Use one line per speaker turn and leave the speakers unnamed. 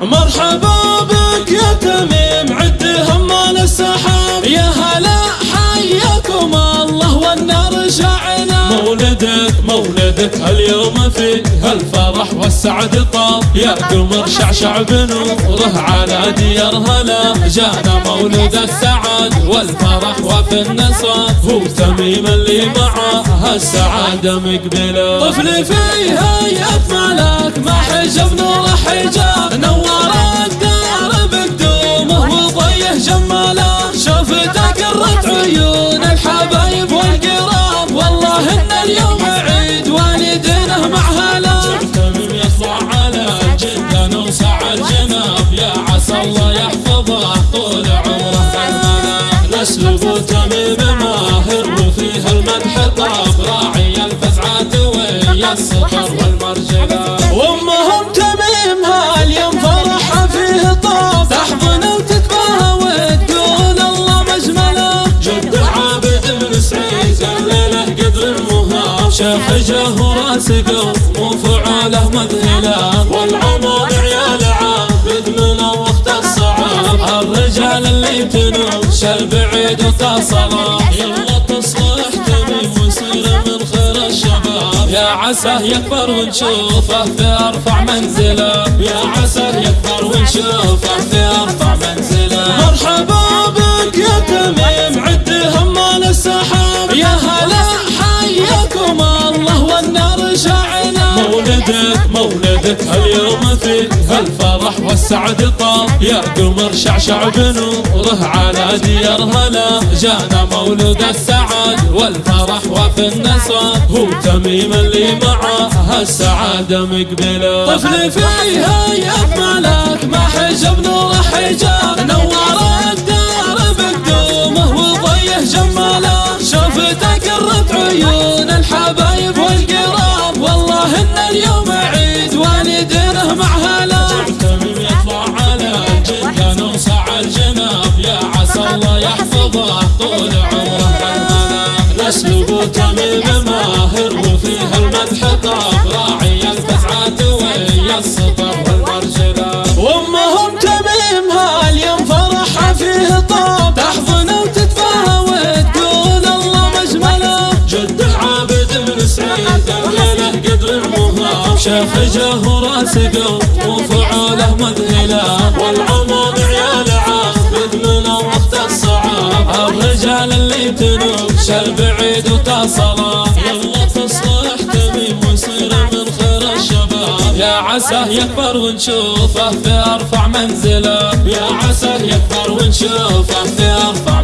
مرحبا بك يا تميم عد همال السحاب. يا هلا حياكم الله والنار شعنا مولدك مولدك اليوم فيه الفرح والسعد طاب. يا قمر شعشع بنوره على ديار هلا. جانا مولد السعد والفرح وفي النصر هو تميم اللي معه السعادة مقبلة. طفل فيها يا ملاك ما حجب نور حجاب. المدح طاب راعي الفزعات ويا السطر والمرجلة وامهم تميم هاليوم فرحها فيه طاب تحضن وتتباهى وتقول الله مجمله جد عابد بن سعيد الليلة قدر المهاب شيخ جاه راسقه وفعاله مذهله والعمر عيال عابد من وقت الصعاب. الرجال اللي تنوش البعيد وتصله يلا يا عساه يكبر ونشوفه في أرفع منزله. يا عساه يكبر ونشوفه في أرفع منزله. مرحبا بك يا تميم عد همال السحاب. يا هلا حياكم الله والنار شعنا مولدك مولدك اليوم فيه الفرح والسعد طاب يا قمر شعشع بنوره على ديار هلا جانا مولد السعد والفرح وفي النصر هو تميم اللي معه السعادة مقبلة. طفل فيها يا ملاك ما حجب يحفظه طول عمره المنام نسلب تميم ماهر وفيها المدح طاب. راعي الفزعات ويا السطر والمرجله وامهم تميم هاليوم فرحها فيه طاب. تحضن وتتفاهى وتقول الله مجملة. جد عابد بن سعيد الليلة قدر المهاب شيخ جاه راسقه تنوش البعيد وتصله يلا تصلح من خير الشباب. يا عساه يكبر ونشوفه في أرفع منزله. يا عساه يكبر ونشوفه في أرفع